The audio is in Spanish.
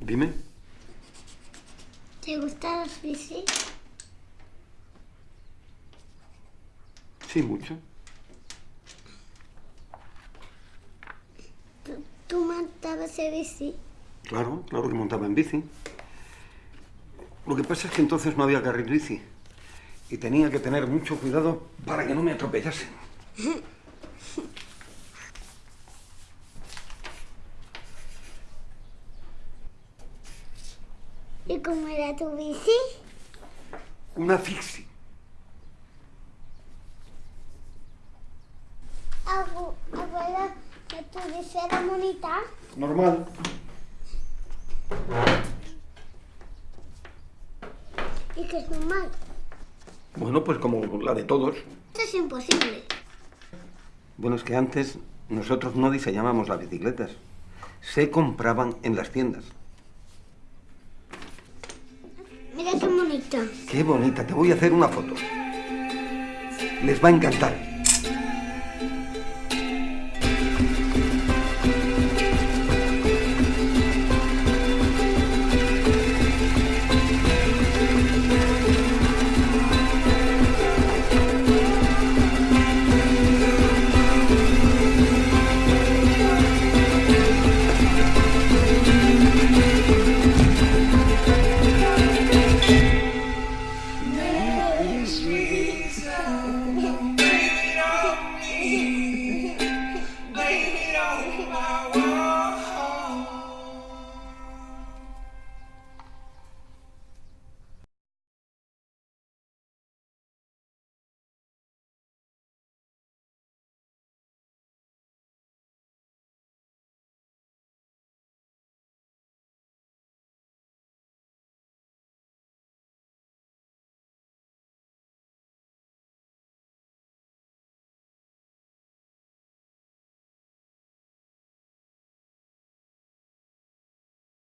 Dime. ¿te gustan las bicis? Sí, mucho. ¿Tú, tú montabas en bici? Claro, claro que montaba en bici. Lo que pasa es que entonces no había carril bici. Y tenía que tener mucho cuidado para que no me atropellasen. ¿Y cómo era tu bici? Una fixie. Abu, abuelo, ¿que tu bici era bonita? Normal. ¿Y que es normal? Bueno, pues como la de todos. Esto es imposible. Bueno, es que antes nosotros no diseñábamos las bicicletas. Se compraban en las tiendas. Mira qué bonita. Qué bonita, te voy a hacer una foto. Les va a encantar.